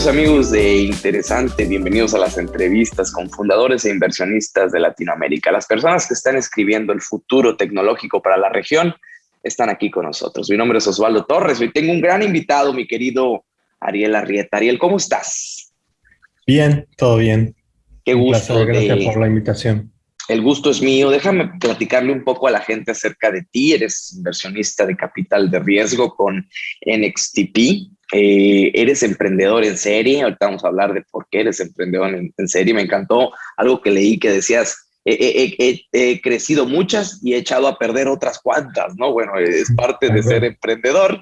Queridos amigos de Interesante, bienvenidos a las entrevistas con fundadores e inversionistas de Latinoamérica. Las personas que están escribiendo el futuro tecnológico para la región están aquí con nosotros. Mi nombre es Osvaldo Torres. Hoy tengo un gran invitado, mi querido Ariel Arrieta. Ariel, ¿cómo estás? Bien, todo bien. Qué gusto. gracias por la invitación. El gusto es mío. Déjame platicarle un poco a la gente acerca de ti. Eres inversionista de capital de riesgo con NXTP. Eh, eres emprendedor en serie. Ahorita vamos a hablar de por qué eres emprendedor en, serie. Me encantó algo que leí que decías, he crecido muchas y he echado a perder otras cuantas, ¿no? Bueno, es parte de ser emprendedor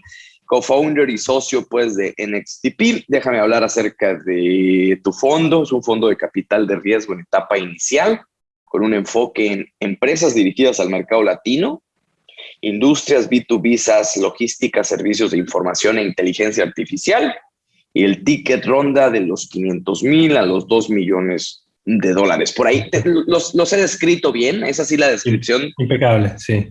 co-founder y socio pues de NXTP. Déjame hablar acerca de tu fondo. Es un fondo de capital de riesgo en etapa inicial con un enfoque en empresas dirigidas al mercado latino, industrias B2B, SaaS, logística, servicios de información e inteligencia artificial, y el ticket ronda de los 500 mil a los 2 millones de dólares. Por ahí los, los, he descrito bien, es así la descripción. Impecable, sí.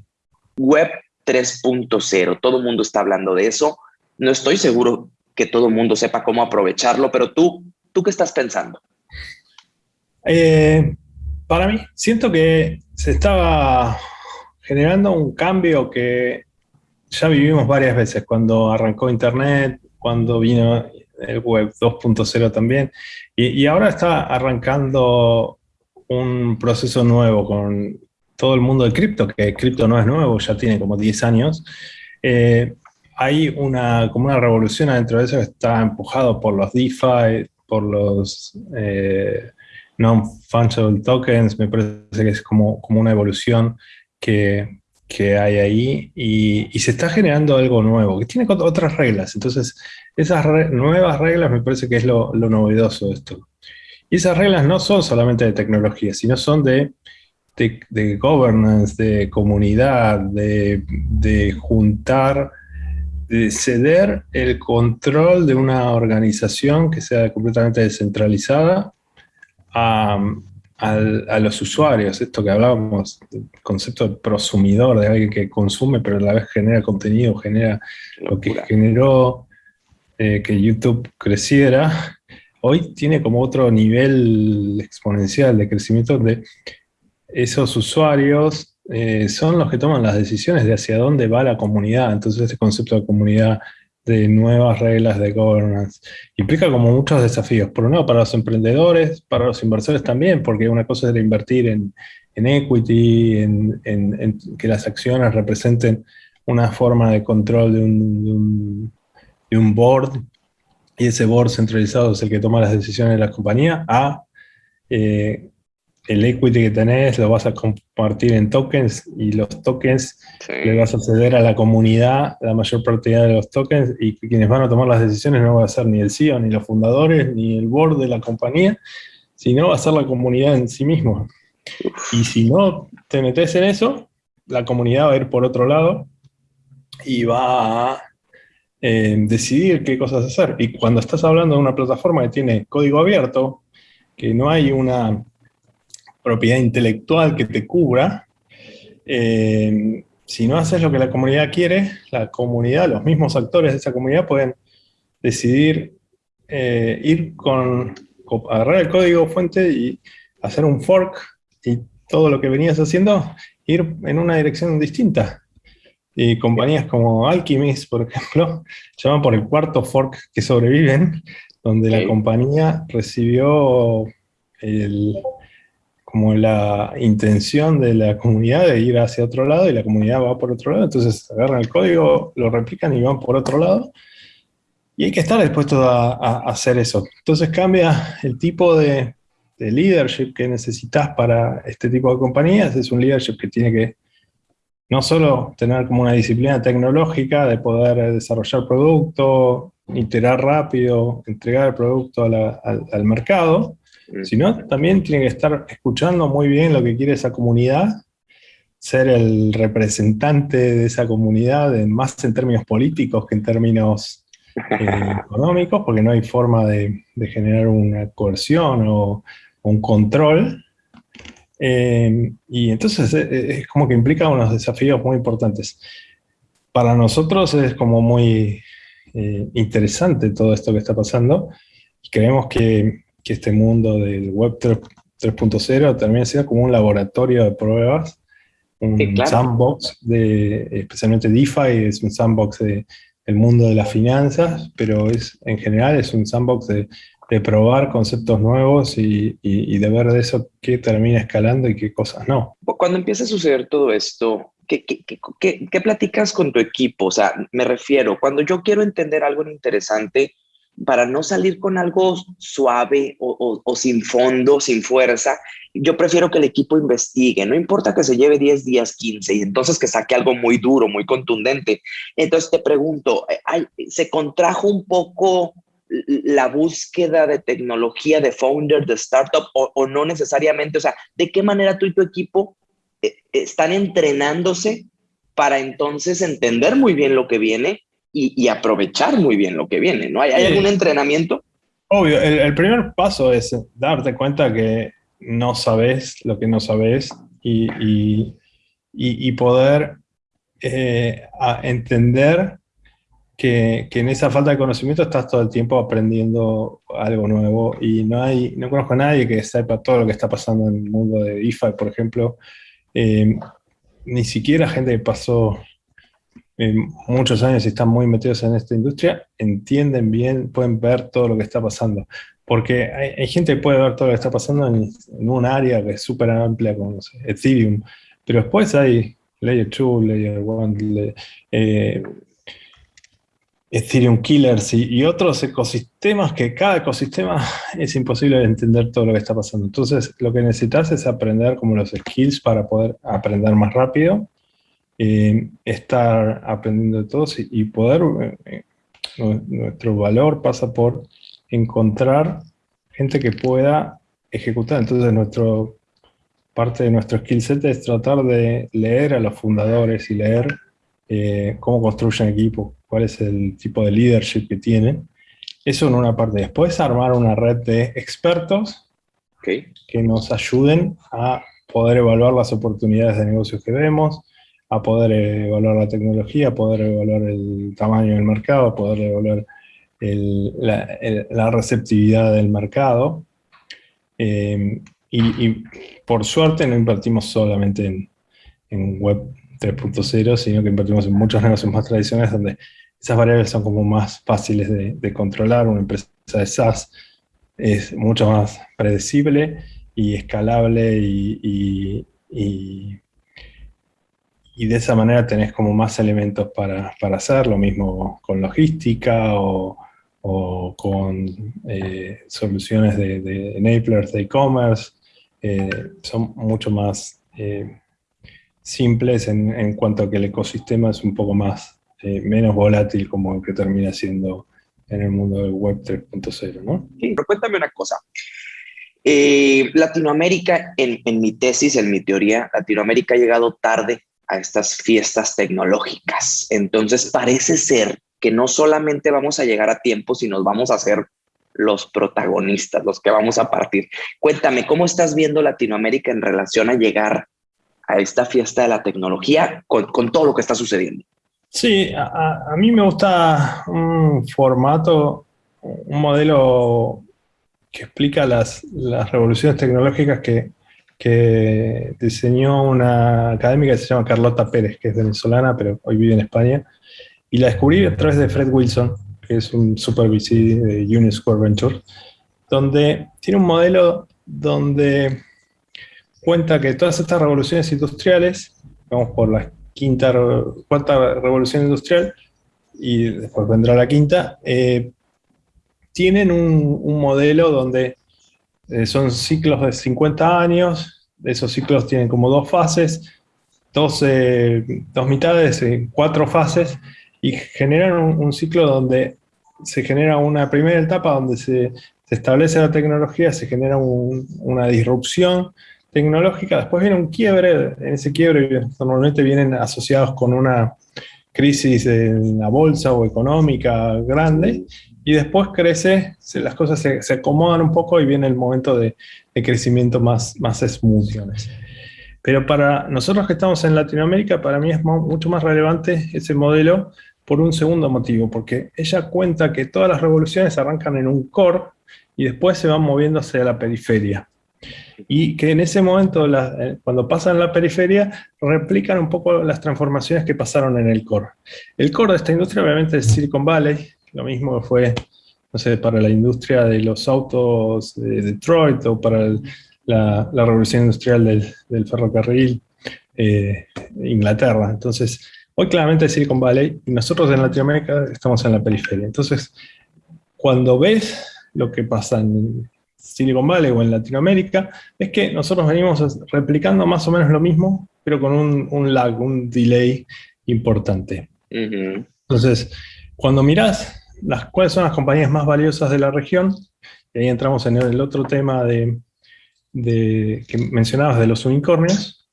Web 3.0, todo el mundo está hablando de eso. No estoy seguro que todo el mundo sepa cómo aprovecharlo, pero tú, ¿tú qué estás pensando? Eh, para mí, siento que se estaba generando un cambio que ya vivimos varias veces, cuando arrancó Internet, cuando vino el Web 2.0 también, y, ahora está arrancando un proceso nuevo con todo el mundo de cripto, que cripto no es nuevo, ya tiene como 10 años. Eh, hay una, como una revolución adentro de eso que está empujado por los DeFi, por los eh, non-fungible tokens, me parece que es como, como una evolución que, que hay ahí y, y, se está generando algo nuevo, que tiene otras reglas. Entonces, esas nuevas reglas me parece que es lo, lo, novedoso de esto. Y esas reglas no son solamente de tecnología, sino son de, de, governance, de comunidad, de, de juntar, de ceder el control de una organización que sea completamente descentralizada a, los usuarios, esto que hablábamos, el concepto de prosumidor, de alguien que consume pero a la vez genera contenido, genera lo que generó eh, que YouTube creciera, hoy tiene como otro nivel exponencial de crecimiento donde esos usuarios eh, son los que toman las decisiones de hacia dónde va la comunidad, entonces ese concepto de comunidad de nuevas reglas de governance. Implica como muchos desafíos, por un lado para los emprendedores, para los inversores también, porque una cosa es invertir en, equity, en, que las acciones representen una forma de control de un, de un, board, y ese board centralizado es el que toma las decisiones de la compañía, a eh, el equity que tenés lo vas a compartir en tokens y los tokens le vas a ceder a la comunidad la mayor propiedad de los tokens y quienes van a tomar las decisiones no va a ser ni el CEO, ni los fundadores, ni el board de la compañía, sino va a ser la comunidad en sí mismo. Y si no te metes en eso, la comunidad va a ir por otro lado y va a eh, decidir qué cosas hacer. Y cuando estás hablando de una plataforma que tiene código abierto, que no hay una propiedad intelectual que te cubra, eh, si no haces lo que la comunidad quiere, la comunidad, los mismos actores de esa comunidad pueden decidir eh, ir con, agarrar el código fuente y hacer un fork y todo lo que venías haciendo ir en una dirección distinta. Y compañías como Alchemist, por ejemplo, llaman por el cuarto fork que sobreviven, donde la compañía recibió el, como la intención de la comunidad de ir hacia otro lado y la comunidad va por otro lado, entonces agarran el código, lo replican y van por otro lado. Y hay que estar dispuesto a, hacer eso. Entonces cambia el tipo de, de, leadership que necesitas para este tipo de compañías. Es un leadership que tiene que no solo tener como una disciplina tecnológica de poder desarrollar producto, iterar rápido, entregar el producto al mercado, sino también tiene que estar escuchando muy bien lo que quiere esa comunidad, ser el representante de esa comunidad, más en términos políticos que en términos eh, económicos, porque no hay forma de, generar una coerción o, un control. Eh, y entonces eh, es como que implica unos desafíos muy importantes. Para nosotros es como muy interesante todo esto que está pasando, creemos que, que, este mundo del Web 3.0 termina siendo como un laboratorio de pruebas, un sandbox, de, especialmente DeFi es un sandbox de, del mundo de las finanzas, pero es, en general es un sandbox de, de probar conceptos nuevos y, y, de ver de eso qué termina escalando y qué cosas no. Cuando empieza a suceder todo esto, ¿qué, qué, qué, qué platicas con tu equipo? O sea, me refiero, cuando yo quiero entender algo interesante, para no salir con algo suave o, sin fondo, sin fuerza, yo prefiero que el equipo investigue, no importa que se lleve 10 días, 15, y entonces que saque algo muy duro, muy contundente. Entonces te pregunto, ¿se contrajo un poco la búsqueda de tecnología de founder, de startup, o, o no necesariamente? O sea, ¿de qué manera tú y tu equipo eh, están entrenándose para entonces entender muy bien lo que viene y, aprovechar muy bien lo que viene, ¿no? ¿Hay, algún entrenamiento? Obvio, el, primer paso es darte cuenta que no sabes lo que no sabes y, y, poder eh, entender que, que, en esa falta de conocimiento estás todo el tiempo aprendiendo algo nuevo y no hay no conozco a nadie que sepa todo lo que está pasando en el mundo de DeFi, por ejemplo. Eh, ni siquiera gente que pasó muchos años y están muy metidos en esta industria, entienden bien, pueden ver todo lo que está pasando. Porque hay, gente que puede ver todo lo que está pasando en, un área que es súper amplia como Ethereum, pero después hay Layer 2, Layer 1, eh, Ethereum Killers y, otros ecosistemas que cada ecosistema es imposible de entender todo lo que está pasando. Entonces, lo que necesitas es aprender como los skills para poder aprender más rápido eh, estar aprendiendo de todos y, poder, eh, nuestro valor pasa por encontrar gente que pueda ejecutar. Entonces nuestro, parte de nuestro skill set es tratar de leer a los fundadores y leer eh, cómo construyen equipo, cuál es el tipo de leadership que tienen. Eso en una parte. Después armar una red de expertos que nos ayuden a poder evaluar las oportunidades de negocios que vemos, a poder evaluar la tecnología, a poder evaluar el tamaño del mercado, a poder evaluar la, receptividad del mercado. Eh, y, por suerte no invertimos solamente en, Web 3.0, sino que invertimos en muchos negocios más tradicionales donde esas variables son como más fáciles de, controlar. Una empresa de SaaS es mucho más predecible y escalable y de esa manera tenés como más elementos para, para hacer, lo mismo con logística o, o con eh, soluciones de, de, enablers de e-commerce, eh, son mucho más eh, simples en, en, cuanto a que el ecosistema es un poco más, menos volátil como el que termina siendo en el mundo del web 3.0, ¿no? Sí, pero cuéntame una cosa. Latinoamérica, en, en mi tesis, en mi teoría, Latinoamérica ha llegado tarde a estas fiestas tecnológicas. Entonces parece ser que no solamente vamos a llegar a tiempo, sino vamos a ser los protagonistas, los que vamos a partir. Cuéntame, ¿cómo estás viendo Latinoamérica en relación a llegar a esta fiesta de la tecnología con, todo lo que está sucediendo? Sí, a, mí me gusta un formato, un modelo que explica las, las revoluciones tecnológicas que, que diseñó una académica que se llama Carlota Pérez, que es venezolana, pero hoy vive en España, y la descubrí a través de Fred Wilson, que es un super VC de Unisquare Venture, donde tiene un modelo donde cuenta que todas estas revoluciones industriales, vamos por la quinta, cuarta revolución industrial, y después vendrá la quinta, eh, tienen un, un modelo donde eh, son ciclos de 50 años, esos ciclos tienen como dos fases, dos, dos mitades, eh, cuatro fases, y generan un, ciclo donde se genera una primera etapa donde se, se establece la tecnología, se genera una disrupción tecnológica, después viene un quiebre, en ese quiebre normalmente vienen asociados con una crisis en la bolsa o económica grande, y después crece, las cosas se, acomodan un poco y viene el momento de, crecimiento más, más. Pero para nosotros que estamos en Latinoamérica, para mí es mucho más relevante ese modelo por un segundo motivo, porque ella cuenta que todas las revoluciones arrancan en un core y después se van moviendo hacia la periferia. Y que en ese momento, eh, cuando pasan la periferia, replican un poco las transformaciones que pasaron en el core. El core de esta industria obviamente es Silicon Valley, lo mismo fue, no sé, para la industria de los autos de Detroit o para la, revolución industrial del, ferrocarril eh, Inglaterra. Entonces, hoy claramente es Silicon Valley y nosotros en Latinoamérica estamos en la periferia. Entonces, cuando ves lo que pasa en Silicon Valley o en Latinoamérica, es que nosotros venimos replicando más o menos lo mismo, pero con un, lag, un delay importante. Entonces, cuando mirás las, cuáles son las compañías más valiosas de la región, y ahí entramos en el otro tema de, que mencionabas de los unicornios,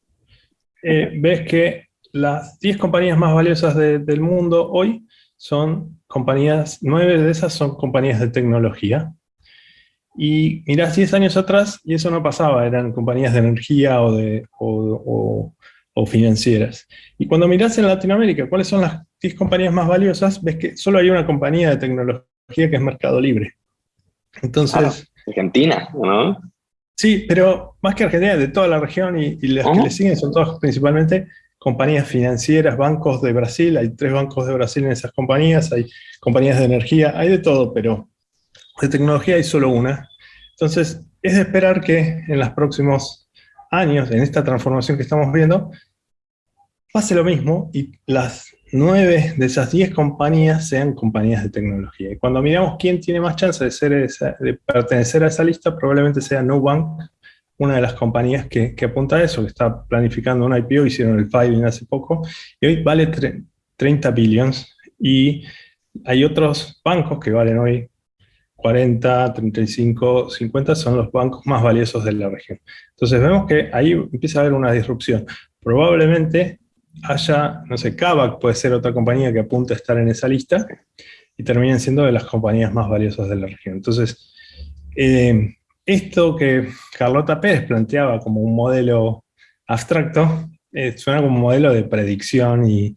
eh, ves que las 10 compañías más valiosas del mundo hoy son compañías, 9 de esas son compañías de tecnología. Y mirás 10 años atrás y eso no pasaba, eran compañías de energía o, de, o, financieras. Y cuando mirás en Latinoamérica cuáles son las 10 compañías más valiosas, ves que solo hay una compañía de tecnología que es Mercado Libre. Entonces... Ah, Argentina, ¿no? Sí, pero más que Argentina, de toda la región y, las que le siguen son todas principalmente compañías financieras, bancos de Brasil, hay tres bancos de Brasil en esas compañías, hay compañías de energía, hay de todo, pero de tecnología hay solo una. Entonces, es de esperar que en los próximos años, en esta transformación que estamos viendo, pase lo mismo y las nueve de esas diez compañías sean compañías de tecnología. Y cuando miramos quién tiene más chance de, ser de pertenecer a esa lista, probablemente sea Nubank, una de las compañías que, apunta a eso, que está planificando un IPO, hicieron el filing hace poco, y hoy vale 30 billions, y hay otros bancos que valen hoy 40, 35, 50, son los bancos más valiosos de la región. Entonces vemos que ahí empieza a haber una disrupción. Probablemente haya, no sé, Kavak puede ser otra compañía que apunta a estar en esa lista, y terminen siendo de las compañías más valiosas de la región. Entonces, eh, esto que Carlota Pérez planteaba como un modelo abstracto, eh, suena como un modelo de predicción y,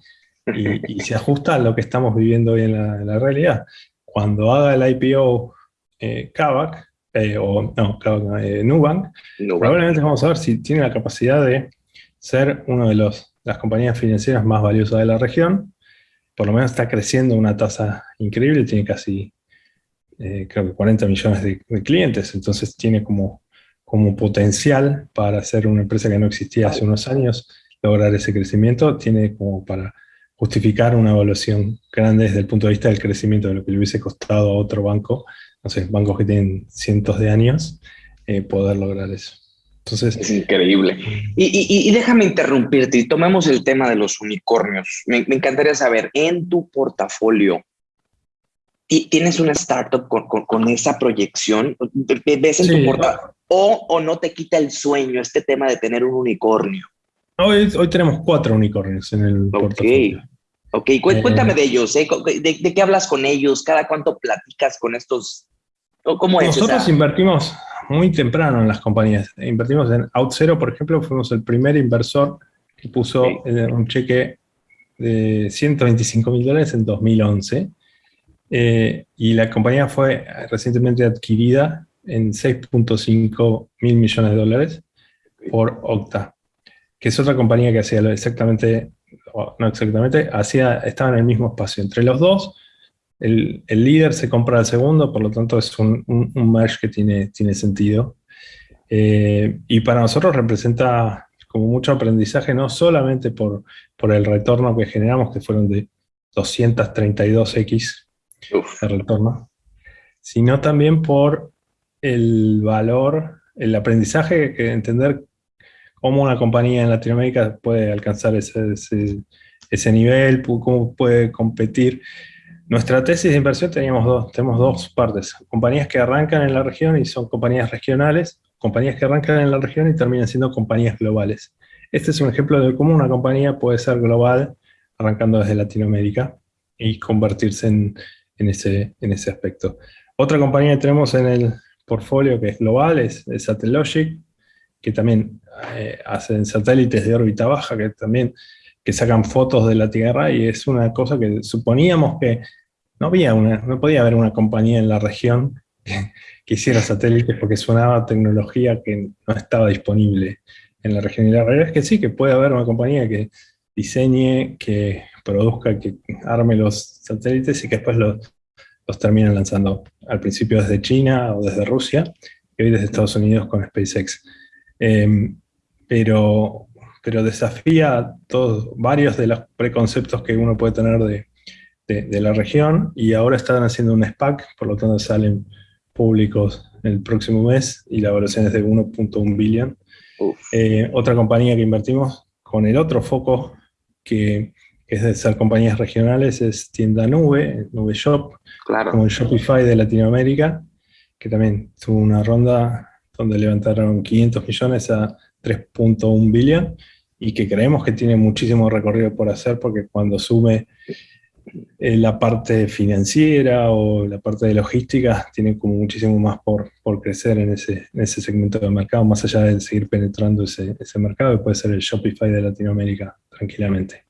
se ajusta a lo que estamos viviendo hoy en la, realidad. Cuando haga el IPO eh, Kavak, eh, o no, Kavak, Nubank, probablemente vamos a ver si tiene la capacidad de ser una de las compañías financieras más valiosas de la región. Por lo menos está creciendo una tasa increíble, tiene casi eh, creo que 40 millones de, clientes, entonces tiene como, como potencial para ser una empresa que no existía hace unos años, lograr ese crecimiento, tiene como para justificar una evaluación grande desde el punto de vista del crecimiento de lo que le hubiese costado a otro banco, no sé, bancos que tienen cientos de años, eh, poder lograr eso. Entonces, es increíble. Y, déjame interrumpirte y tomemos el tema de los unicornios. Me, me encantaría saber, en tu portafolio, tienes una startup con, esa proyección, ves en tu portafolio, o, no te quita el sueño este tema de tener un unicornio. Hoy, hoy tenemos cuatro unicornios en el portafolio. Ok, cuéntame eh, de ellos, ¿eh? ¿De, qué hablas con ellos? ¿Cada cuánto platicas con estos? ¿Cómo es? Nosotros invertimos muy temprano en las compañías. Invertimos en OutZero, por ejemplo, fuimos el primer inversor que puso un cheque de 125 mil dólares en 2011 eh, y la compañía fue recientemente adquirida en 6.5 mil millones de dólares por Octa, que es otra compañía que hacía exactamente, no exactamente, hacía, estaba en el mismo espacio. Entre los dos, el, el líder se compra al segundo, por lo tanto es un, un, merge que tiene, tiene sentido. Eh, y para nosotros representa como mucho aprendizaje, no solamente por, por el retorno que generamos, que fueron de 232x el retorno, sino también por el valor, el aprendizaje, que entender cómo una compañía en Latinoamérica puede alcanzar ese, ese, nivel, cómo puede competir. Nuestra tesis de inversión teníamos dos, tenemos dos partes, compañías que arrancan en la región y son compañías regionales, compañías que arrancan en la región y terminan siendo compañías globales. Este es un ejemplo de cómo una compañía puede ser global arrancando desde Latinoamérica y convertirse en, en ese, en ese aspecto. Otra compañía que tenemos en el portfolio que es global es, Satellogic, que también eh, hacen satélites de órbita baja, que también que sacan fotos de la Tierra y es una cosa que suponíamos que no, había una, no podía haber una compañía en la región que hiciera satélites porque sonaba tecnología que no estaba disponible en la región. Y la realidad es que sí, que puede haber una compañía que diseñe, que produzca, que arme los satélites y que después los, los terminen lanzando al principio desde China o desde Rusia y hoy desde Estados Unidos con SpaceX. Em, pero, pero desafía todos, varios de los preconceptos que uno puede tener de, de, la región y ahora están haciendo un SPAC, por lo tanto salen públicos el próximo mes y la evaluación es de 1.1 billion. Eh, otra compañía que invertimos con el otro foco que, es de ser compañías regionales es Tienda Nube, Nube Shop, como el Shopify de Latinoamérica, que también tuvo una ronda donde levantaron 500 millones a 3.1 billion y que creemos que tiene muchísimo recorrido por hacer porque cuando sume eh, la parte financiera o la parte de logística tiene como muchísimo más por, por crecer en ese, en ese segmento de mercado, más allá de seguir penetrando ese, ese mercado, que puede ser el Shopify de Latinoamérica, tranquilamente.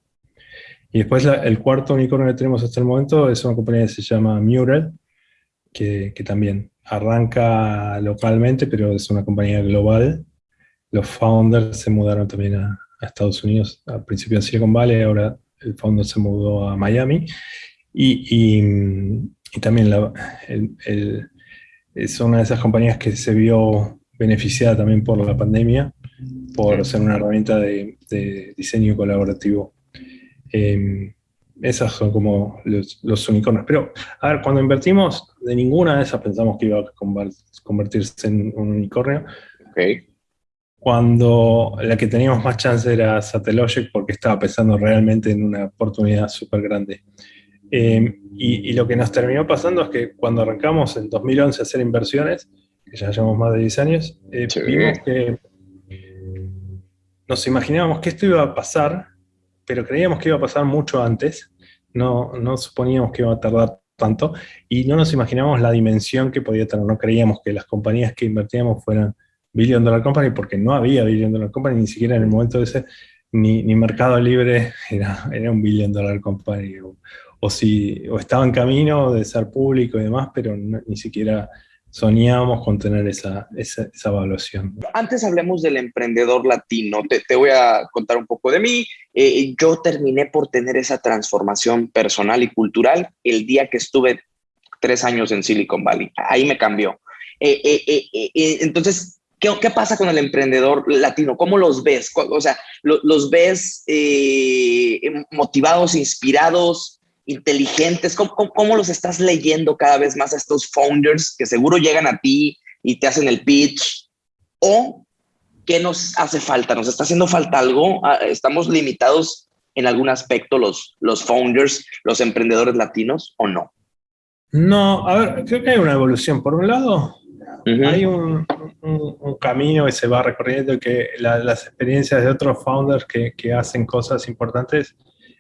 Y después el cuarto unicornio que tenemos hasta el momento es una compañía que se llama Mural, que, que también arranca localmente, pero es una compañía global. Los founders se mudaron también a, a Estados Unidos, al principio en Silicon Valley, ahora el fondo se mudó a Miami, y, también es una de esas compañías que se vio beneficiada también por la pandemia, por ser una herramienta de, diseño colaborativo. Em, esas son como los, unicornios. Pero, a ver, cuando invertimos, de ninguna de esas pensamos que iba a convertirse en un unicornio. Okay cuando la que teníamos más chance era Satellogic porque estaba pensando realmente en una oportunidad súper grande. Eh, y, lo que nos terminó pasando es que cuando arrancamos en 2011 a hacer inversiones, que ya llevamos más de 10 años, eh, vimos que nos imaginábamos que esto iba a pasar, pero creíamos que iba a pasar mucho antes, no, no suponíamos que iba a tardar tanto, y no nos imaginábamos la dimensión que podía tener, no creíamos que las compañías que invertíamos fueran Billion Dollar Company porque no había Billion Dollar Company, ni siquiera en el momento ese, ni, ni Mercado Libre era, era un Billion Dollar Company, o, si, o estaba en camino de ser público y demás, pero ni siquiera soñábamos con tener esa, esa, evaluación. Antes hablemos del emprendedor latino. Te, te voy a contar un poco de mí. Eh, yo terminé por tener esa transformación personal y cultural el día que estuve tres años en Silicon Valley. Ahí me cambió. Eh, eh, entonces, ¿Qué, ¿Qué, pasa con el emprendedor latino? ¿Cómo los ves? O sea, ¿los ves eh, motivados, inspirados, inteligentes? ¿Cómo, ¿Cómo, los estás leyendo cada vez más a estos founders que seguro llegan a ti y te hacen el pitch? ¿O qué nos hace falta? ¿Nos está haciendo falta algo? Ah, ¿Estamos limitados en algún aspecto los, los founders, los emprendedores latinos o no? No, a ver, creo que hay una evolución. Por un lado, hay un, camino que se va recorriendo y que las experiencias de otros founders que, que, hacen cosas importantes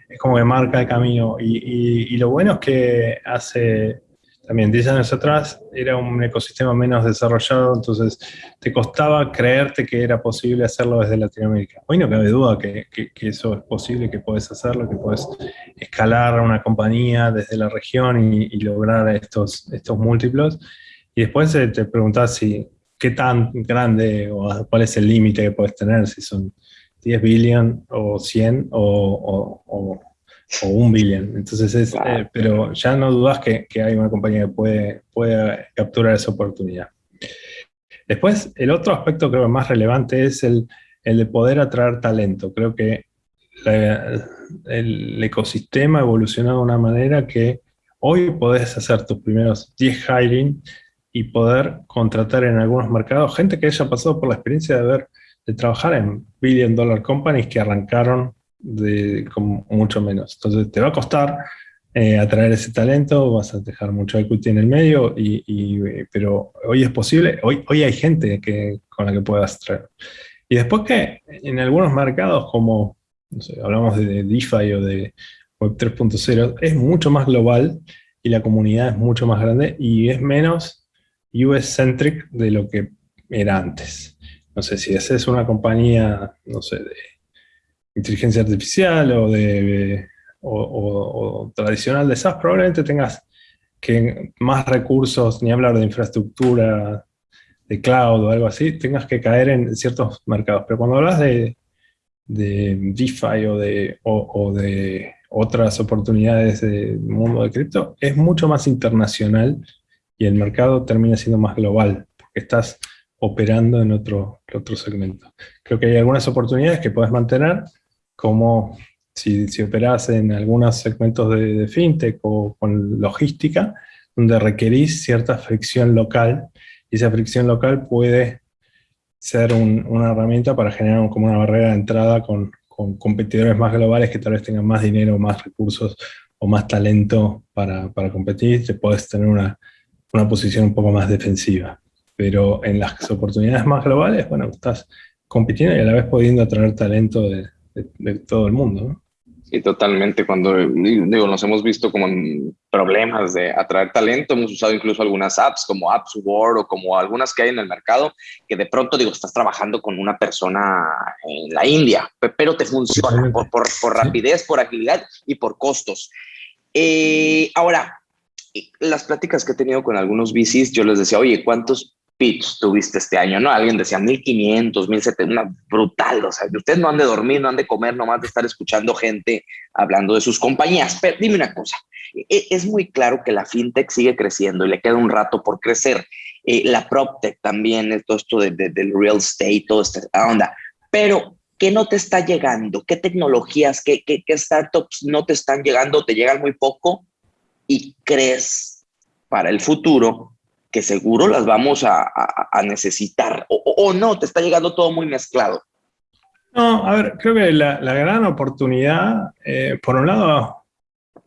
es como que marca el camino. Y, y, lo bueno es que hace también 10 años atrás era un ecosistema menos desarrollado, entonces te costaba creerte que era posible hacerlo desde Latinoamérica. Hoy no cabe duda que, que, eso es posible, que puedes hacerlo, que puedes escalar una compañía desde la región y, y lograr estos, estos múltiplos. Y después te preguntas si qué tan grande o cuál es el límite que puedes tener, si son 10 billion o 100 o, o, o, un billion. Entonces, es, eh, pero ya no dudas que, que, hay una compañía que puede, puede capturar esa oportunidad. Después, el otro aspecto creo que más relevante es el, el de poder atraer talento. Creo que el ecosistema ha evolucionado de una manera que hoy podés hacer tus primeros 10 hiring y poder contratar en algunos mercados gente que haya pasado por la experiencia de ver, de trabajar en billion dollar companies que arrancaron de, con mucho menos. Entonces te va a costar eh, atraer ese talento, vas a dejar mucho equity en el medio, y, pero hoy es posible, hoy, hoy hay gente que, con la que puedas traer. Y después que en algunos mercados como, no sé, hablamos de DeFi o de Web 3.0, es mucho más global y la comunidad es mucho más grande y es menos US-centric de lo que era antes. No sé, si es una compañía, no sé, de inteligencia artificial o de o, tradicional de SaaS, probablemente tengas que más recursos, ni hablar de infraestructura, de cloud o algo así, tengas que caer en ciertos mercados. Pero cuando hablas de, de DeFi o de, o, de otras oportunidades del mundo de cripto, es mucho más internacional y el mercado termina siendo más global, porque estás operando en otro, otro segmento. Creo que hay algunas oportunidades que puedes mantener, como si, si operas en algunos segmentos de, fintech o con logística, donde requerís cierta fricción local, y esa fricción local puede ser una herramienta para generar como una barrera de entrada con, con, competidores más globales que tal vez tengan más dinero, más recursos o más talento para, para competir, te puedes tener una, una posición un poco más defensiva. Pero en las oportunidades más globales, bueno, estás compitiendo y a la vez pudiendo atraer talento de, de, todo el mundo. ¿no? Sí, totalmente. Cuando digo, nos hemos visto como en problemas de atraer talento, hemos usado incluso algunas apps como AppsWord o como algunas que hay en el mercado, que de pronto digo, estás trabajando con una persona en la India, pero te funciona por, por, por, rapidez, por agilidad y por costos. Eh, ahora, las pláticas que he tenido con algunos VCs, yo les decía, oye, ¿cuántos pitch tuviste este año, ¿no? Alguien decía 1500, 1700, brutal, o sea, ustedes no han de dormir, no han de comer, nomás de estar escuchando gente hablando de sus compañías. Pero dime una cosa, e, es muy claro que la fintech sigue creciendo y le queda un rato por crecer. Eh, la PropTech también, todo esto de, del real estate, toda esta onda. Pero, ¿qué no te está llegando? ¿Qué tecnologías, qué, qué, qué startups no te están llegando? ¿Te llegan muy poco? Y crees para el futuro que seguro las vamos a, necesitar, o, no, te está llegando todo muy mezclado. No, a ver, creo que la, gran oportunidad, eh, por un lado,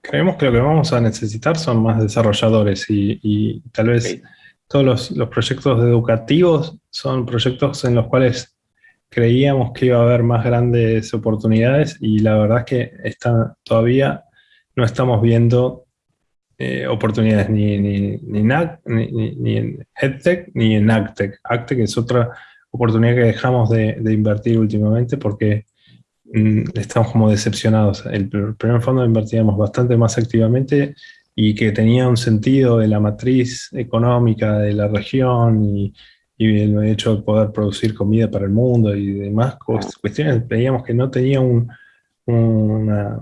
creemos que lo que vamos a necesitar son más desarrolladores y, tal vez todos los, proyectos educativos son proyectos en los cuales creíamos que iba a haber más grandes oportunidades y la verdad es que están, todavía no estamos viendo eh, oportunidades ni, ni, ni, ni, en EdTech ni en AgTech. AgTech es otra oportunidad que dejamos de, invertir últimamente porque mm, estamos como decepcionados. El, primer fondo invertíamos bastante más activamente y que tenía un sentido de la matriz económica de la región y, el hecho de poder producir comida para el mundo y demás cuestiones, veíamos que no tenía un, una,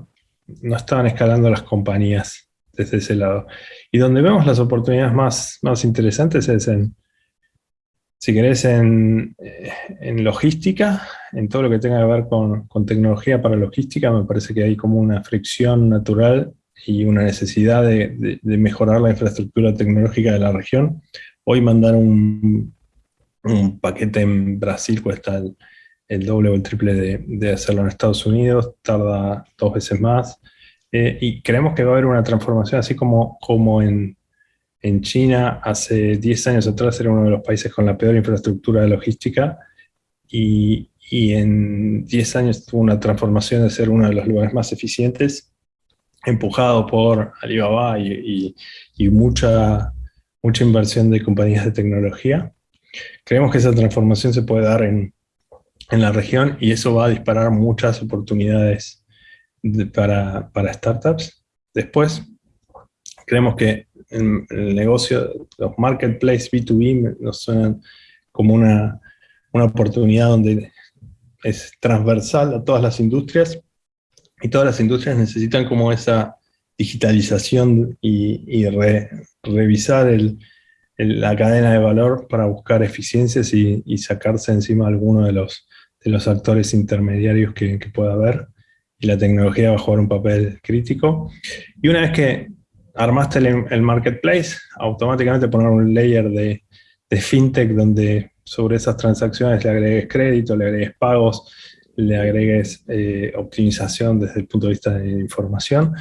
no estaban escalando las compañías desde ese lado. Y donde vemos las oportunidades más, más interesantes es en, si querés, en, eh, en, logística, en todo lo que tenga que ver con, con, tecnología para logística, me parece que hay como una fricción natural y una necesidad de, de, mejorar la infraestructura tecnológica de la región. Hoy mandar un, un paquete en Brasil cuesta el, el, doble o el triple de, de hacerlo en Estados Unidos, tarda dos veces más. Eh, y creemos que va a haber una transformación, así como, como en, en China hace 10 años atrás era uno de los países con la peor infraestructura de logística y, y en 10 años tuvo una transformación de ser uno de los lugares más eficientes, empujado por Alibaba y, y, mucha, mucha inversión de compañías de tecnología. Creemos que esa transformación se puede dar en, en la región y eso va a disparar muchas oportunidades para, para, startups. Después, creemos que el, negocio, los marketplace B2B nos suenan como una, una oportunidad donde es transversal a todas las industrias y todas las industrias necesitan como esa digitalización y, revisar el, la cadena de valor para buscar eficiencias y, y, sacarse encima alguno de los, de los actores intermediarios que, que pueda haber y la tecnología va a jugar un papel crítico. Y una vez que armaste el, marketplace, automáticamente poner un layer de, fintech donde sobre esas transacciones le agregues crédito, le agregues pagos, le agregues eh, optimización desde el punto de vista de información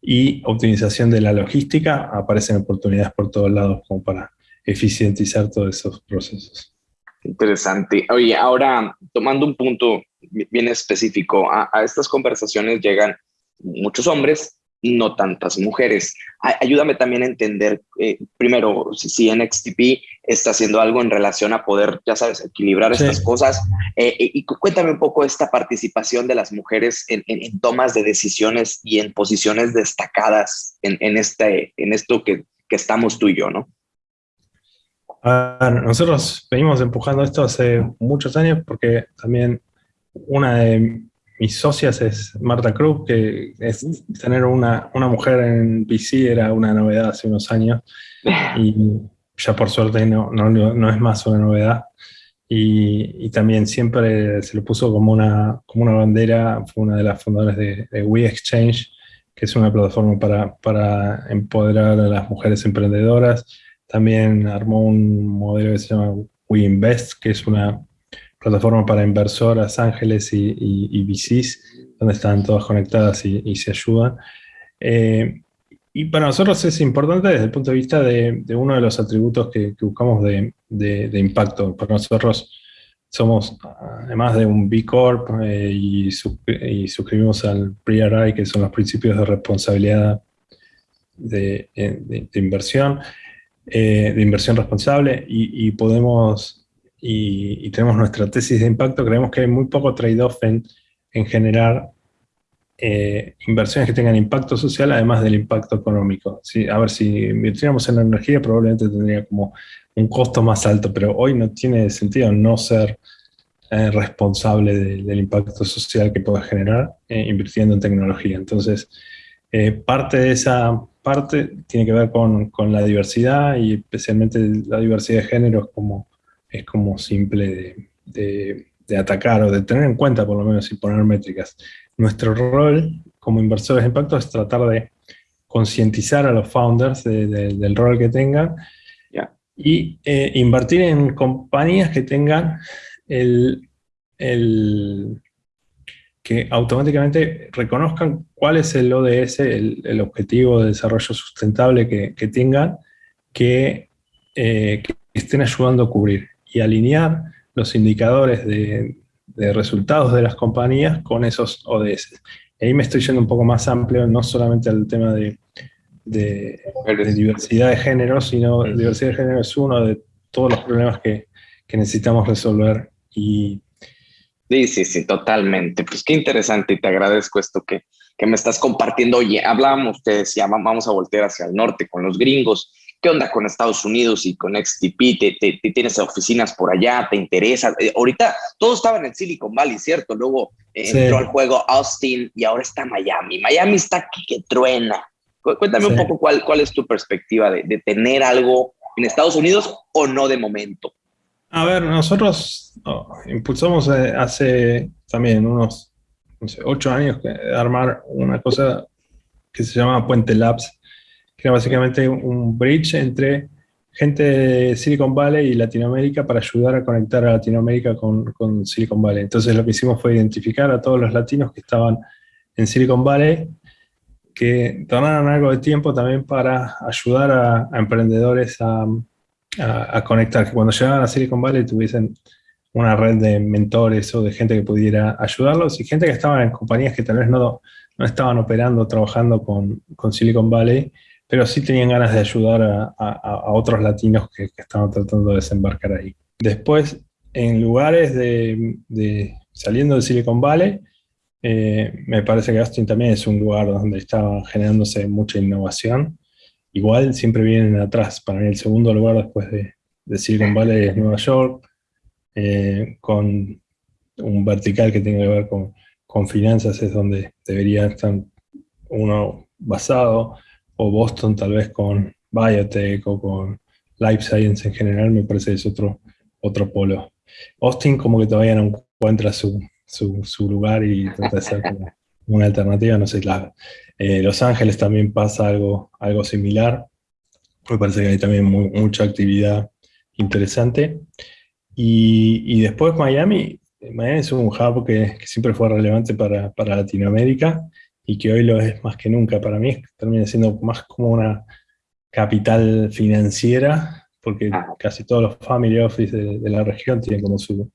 y optimización de la logística, aparecen oportunidades por todos lados como para eficientizar todos esos procesos. Interesante. Oye, ahora tomando un punto bien específico. A, estas conversaciones llegan muchos hombres, no tantas mujeres. ayúdame también a entender, eh, primero, si, si, NXTP está haciendo algo en relación a poder, ya sabes, equilibrar estas cosas. Eh, y cuéntame un poco esta participación de las mujeres en, en, tomas de decisiones y en posiciones destacadas en, en, este, en esto que que estamos tú y yo, ¿no? nosotros venimos empujando esto hace muchos años porque también una de mis socias es Marta Cruz, que es tener una, una mujer en PC era una novedad hace unos años y ya por suerte no, no, no es más una novedad. Y, y, también siempre se lo puso como una, como una bandera, fue una de las fundadoras de, de We Exchange, que es una plataforma para, para empoderar a las mujeres emprendedoras. También armó un modelo que se llama We Invest, que es una plataforma para inversoras, ángeles y, y, VCs, donde están todas conectadas y, se ayudan. Eh, y para nosotros es importante desde el punto de vista de, uno de los atributos que, buscamos de, impacto. Para nosotros somos, además de un B Corp eh, y, suscribimos al PRI, que son los principios de responsabilidad de, inversión, eh, de inversión responsable, y, podemos, y, tenemos nuestra tesis de impacto, creemos que hay muy poco trade-off en, en generar eh, inversiones que tengan impacto social además del impacto económico. A ver, si invirtiéramos en la energía probablemente tendría como un costo más alto, pero hoy no tiene sentido no ser eh, responsable del impacto social que pueda generar eh, invirtiendo en tecnología. Entonces, parte de esa parte tiene que ver con, con, la diversidad y especialmente la diversidad de género como, es como simple de, de atacar o de tener en cuenta por lo menos y poner métricas. Nuestro rol como inversores de impacto es tratar de concientizar a los founders del rol que tengan y eh, invertir en compañías que tengan el, que automáticamente reconozcan cuál es el ODS, el, objetivo de desarrollo sustentable que, tengan, que, eh, que, estén ayudando a cubrir y alinear los indicadores de, de resultados de las compañías con esos ODS. ahí me estoy yendo un poco más amplio, no solamente al tema de, de, diversidad de género, sino diversidad de género es uno de todos los problemas que, que necesitamos resolver. Y... Sí, sí, sí, totalmente. Pues qué interesante y te agradezco esto que, que me estás compartiendo. Oye, hablábamos, te decía, vamos a voltear hacia el norte con los gringos ¿Qué onda con Estados Unidos y con XTP? ¿Te, tienes oficinas por allá? ¿Te interesa? Eh, ahorita todo estaba en el Silicon Valley, ¿cierto? Luego eh, entró al juego Austin y ahora está Miami. Miami está aquí que truena. Cuéntame un poco cuál, cuál es tu perspectiva de, tener algo en Estados Unidos o no de momento. A ver, nosotros oh, impulsamos eh, hace también unos ocho años armar una cosa que se llama Puente Labs, que era básicamente un bridge entre gente de Silicon Valley y Latinoamérica para ayudar a conectar a Latinoamérica con, con, Silicon Valley. Entonces lo que hicimos fue identificar a todos los latinos que estaban en Silicon Valley, que donaron algo de tiempo también para ayudar a, emprendedores a, a, conectar, que cuando llegaban a Silicon Valley tuviesen una red de mentores o de gente que pudiera ayudarlos y gente que estaba en compañías que tal vez no, no estaban operando, trabajando con, con Silicon Valley, pero sí tenían ganas de ayudar a, otros latinos que, estaban tratando de desembarcar ahí. Después, en lugares de, saliendo de Silicon Valley, eh, me parece que Austin también es un lugar donde estaba generándose mucha innovación. Igual siempre vienen atrás. Para mí el segundo lugar después de, Silicon Valley es Nueva York, eh, con un vertical que tiene que ver con, con finanzas, es donde debería estar uno basado o Boston tal vez con biotech o con life science en general, me parece que es otro, otro polo. Austin como que todavía no encuentra su, su, lugar y trata de ser como una alternativa, no sé, eh, Los Ángeles también pasa algo, algo similar, me parece que hay también mucha actividad interesante. Y, después Miami, Miami es un hub que, que siempre fue relevante para, para Latinoamérica, y que hoy lo es más que nunca. Para mí termina siendo más como una capital financiera, porque ah. casi todos los family office de, la región tienen como su,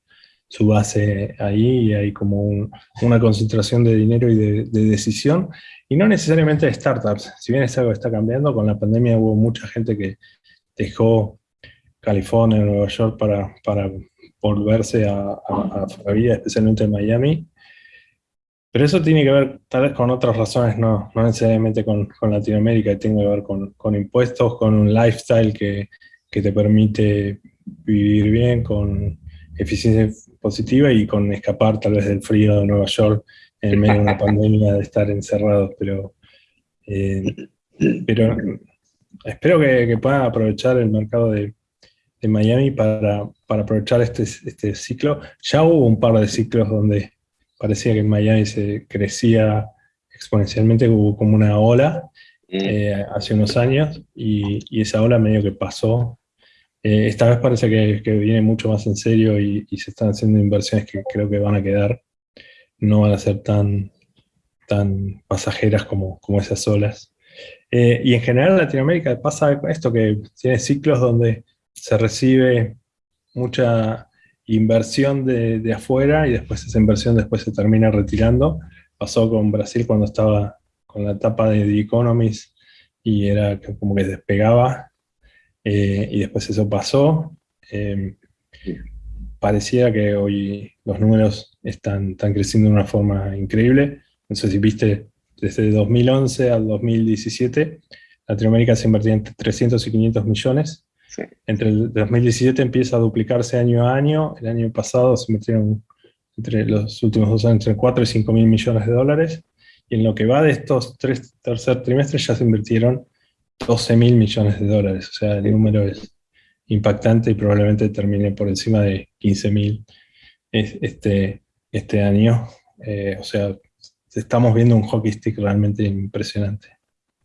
su, base ahí y hay como una concentración de dinero y de, decisión, y no necesariamente de startups. Si bien es algo que está cambiando, con la pandemia hubo mucha gente que dejó California, Nueva York para, para volverse a, a, a Florida, especialmente en Miami, Pero eso tiene que ver tal vez con otras razones, no, no necesariamente con, con Latinoamérica, tiene que ver con, con impuestos, con un lifestyle que, que, te permite vivir bien, con eficiencia positiva y con escapar tal vez del frío de Nueva York en medio de una pandemia de estar encerrados. Pero, eh, pero espero que, que, puedan aprovechar el mercado de, de Miami para, para, aprovechar este, este ciclo. Ya hubo un par de ciclos donde parecía que en Miami se crecía exponencialmente, hubo como una ola mm. eh, hace unos años y, esa ola medio que pasó. Eh, esta vez parece que, viene mucho más en serio y, se están haciendo inversiones que creo que van a quedar, no van a ser tan, tan pasajeras como, como esas olas. Eh, y en general en Latinoamérica pasa esto que tiene ciclos donde se recibe mucha inversión de, afuera y después esa inversión después se termina retirando. Pasó con Brasil cuando estaba con la etapa de The Economist y era como que despegaba eh, y después eso pasó. Eh, parecía que hoy los números están, están creciendo de una forma increíble. No sé si viste, desde 2011 al 2017, Latinoamérica se invertía entre 300 y 500 millones entre el 2017 empieza a duplicarse año a año. El año pasado se metieron entre los últimos dos años entre 4 y 5 mil millones de dólares. Y en lo que va de estos tres tercer trimestres ya se invirtieron 12 mil millones de dólares. O sea, el número es impactante y probablemente termine por encima de 15 mil este, este año. Eh, o sea, estamos viendo un hockey stick realmente impresionante.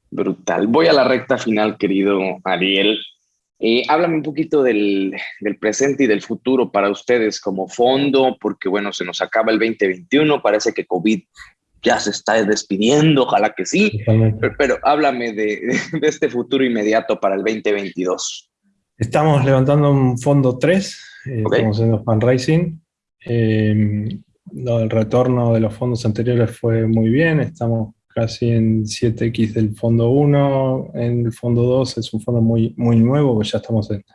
Brutal. Voy a la recta final, querido Ariel. Eh, háblame un poquito del, presente y del futuro para ustedes como fondo, porque bueno, se nos acaba el 2021, parece que COVID ya se está despidiendo, ojalá que sí, pero, háblame de, este futuro inmediato para el 2022. Estamos levantando un fondo 3, eh, estamos haciendo fundraising. Eh, el retorno de los fondos anteriores fue muy bien, estamos casi en 7X del fondo 1, en el fondo 2 es un fondo muy, muy nuevo, pues ya estamos en,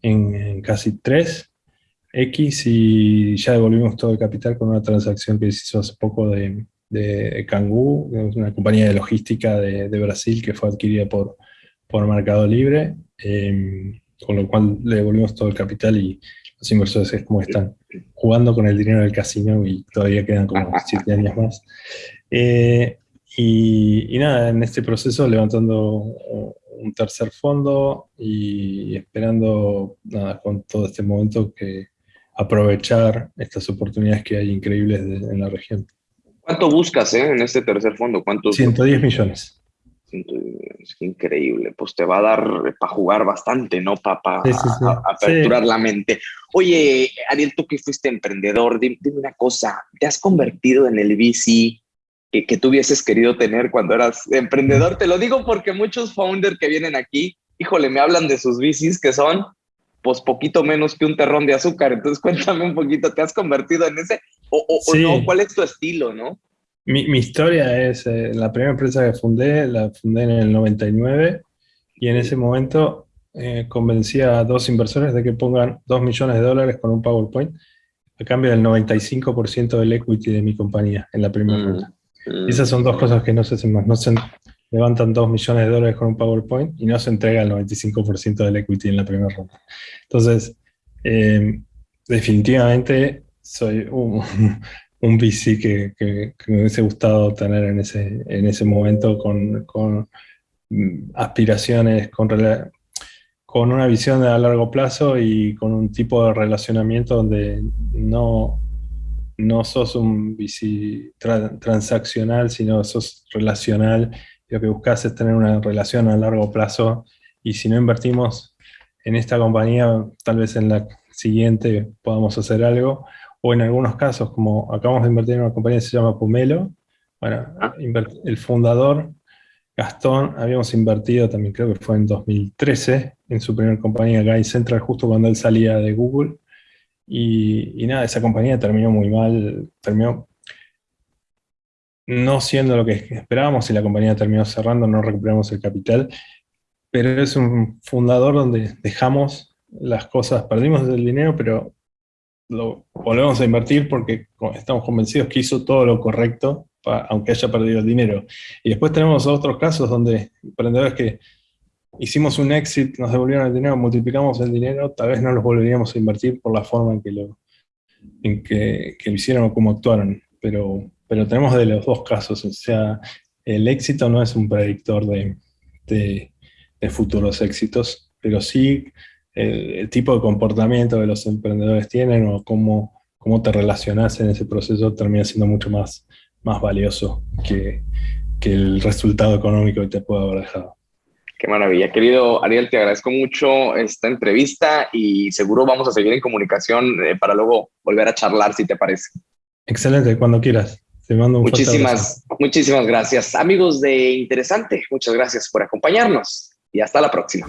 en, casi 3X y ya devolvimos todo el capital con una transacción que se hizo hace poco de, de Kangoo, una compañía de logística de, de, Brasil que fue adquirida por, por Mercado Libre, em, con lo cual le devolvimos todo el capital y los inversores es como están jugando con el dinero del casino y todavía quedan como 7 años más. Eh, y, nada, en este proceso levantando un tercer fondo y esperando, nada, con todo este momento que aprovechar estas oportunidades que hay increíbles en la región. ¿Cuánto buscas eh, en este tercer fondo? ¿Cuánto 110 millones. Es increíble, pues te va a dar para jugar bastante, ¿no? Para aperturar la mente. Oye, Ariel, tú que fuiste emprendedor, dime, dime, una cosa, ¿te has convertido en el VC que, que tú hubieses querido tener cuando eras emprendedor. Te lo digo porque muchos founders que vienen aquí, híjole, me hablan de sus bicis que son pues poquito menos que un terrón de azúcar. Entonces cuéntame un poquito, ¿te has convertido en ese? ¿O, o, no? ¿Cuál es tu estilo, no? Mi, mi historia es, eh, la primera empresa que fundé, la fundé en el 99 y en ese momento eh, convencí a dos inversores de que pongan 2 millones de dólares con un PowerPoint a cambio del 95% del equity de mi compañía en la primera mm. ronda. Mm. Esas son dos cosas que no se hacen más. No se levantan 2 millones de dólares con un PowerPoint y no se entrega el 95% del equity en la primera ronda. Entonces, eh, definitivamente soy un, VC que, que, me hubiese gustado tener en ese, en ese momento con, con mm, aspiraciones, con, con una visión a largo plazo y con un tipo de relacionamiento donde no, no sos un transaccional, sino sos relacional. Lo que buscas es tener una relación a largo plazo y si no invertimos en esta compañía, tal vez en la siguiente podamos hacer algo. O en algunos casos, como acabamos de invertir en una compañía que se llama Pumelo, bueno, ah. el fundador, Gastón, habíamos invertido también, creo que fue en 2013, en su primera compañía Guy Central, justo cuando él salía de Google. Y, nada, esa compañía terminó muy mal, terminó no siendo lo que esperábamos y la compañía terminó cerrando, no recuperamos el capital, pero es un fundador donde dejamos las cosas, perdimos el dinero, pero lo volvemos a invertir porque estamos convencidos que hizo todo lo correcto, aunque haya perdido el dinero. Y después tenemos otros casos donde emprendedores que hicimos un exit, nos devolvieron el dinero, multiplicamos el dinero, tal vez no los volveríamos a invertir por la forma en que lo, en que, lo hicieron o cómo actuaron. Pero, pero tenemos de los dos casos, o sea, el éxito no es un predictor de, de, futuros éxitos, pero sí el, tipo de comportamiento que los emprendedores tienen o cómo, cómo te relacionas en ese proceso termina siendo mucho más, más valioso que, que el resultado económico que te pueda haber dejado. Qué maravilla. Querido Ariel, te agradezco mucho esta entrevista y seguro vamos a seguir en comunicación eh, para luego volver a charlar, si te parece. Excelente, cuando quieras. Te mando un muchísimas, muchísimas gracias. Amigos de Interesante, muchas gracias por acompañarnos y hasta la próxima.